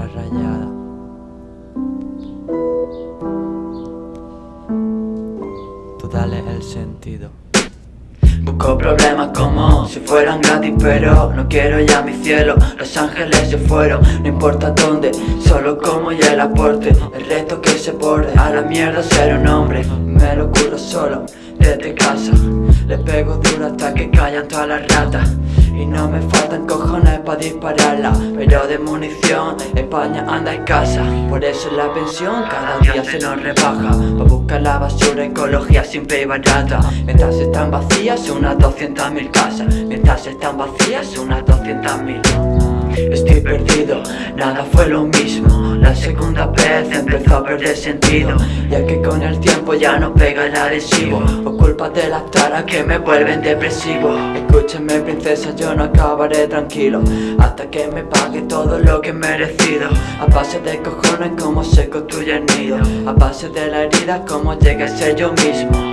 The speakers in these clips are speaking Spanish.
rayada. Tú dale el sentido. Busco problemas como si fueran gratis pero no quiero ya mi cielo. Los ángeles se fueron, no importa dónde, solo como y el aporte. El reto que se borde, a la mierda ser un hombre. Me lo curro solo, desde casa. Le pego duro hasta que callan todas las ratas y no me faltan cojones para dispararla Pero de munición España anda escasa. Por eso la pensión cada día se nos rebaja Pa' buscar la basura, ecología simple y barata. Mientras están vacías unas 200.000 casas. Mientras están vacías unas 200.000 Estoy perdido, nada fue lo mismo. La segunda vez empezó a perder sentido. Ya que con el tiempo ya no pega el adhesivo. O culpa de las taras que me vuelven depresivo. Escúchame princesa, yo no acabaré tranquilo. Hasta que me pague todo lo que he merecido. A base de cojones como se construye el nido A base de la herida como llegue a ser yo mismo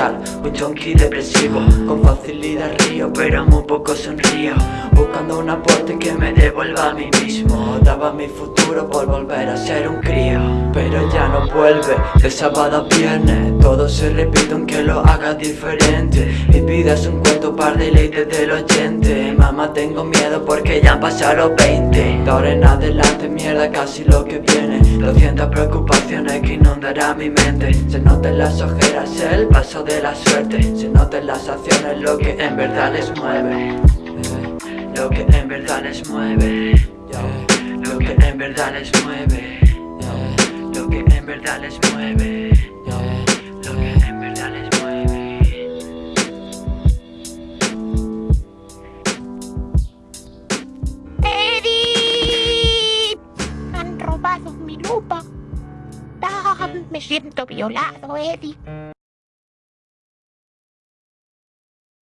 Antisocial, un junkie depresivo Con facilidad río pero muy poco sonrío. Buscando un aporte que me devuelva a mí mismo. Daba mi futuro por volver a ser un crío. Pero ya no vuelve, de sábado a viernes. Todo se repite aunque lo haga diferente. Mi vida es un cuento par de leyes del oyente Mamá tengo miedo porque ya han pasado los 20 De ahora en adelante mierda casi lo que viene. 200 preocupaciones que inundará mi mente. Se notan las ojeras el paso de la suerte Se notan las acciones lo que en verdad les mueve Lo que en verdad les mueve Lo que en verdad les mueve Lo que en verdad les mueve Lo que en verdad les mueve ¡Eddie! Han robado mi lupa. Me siento violado, Eddie.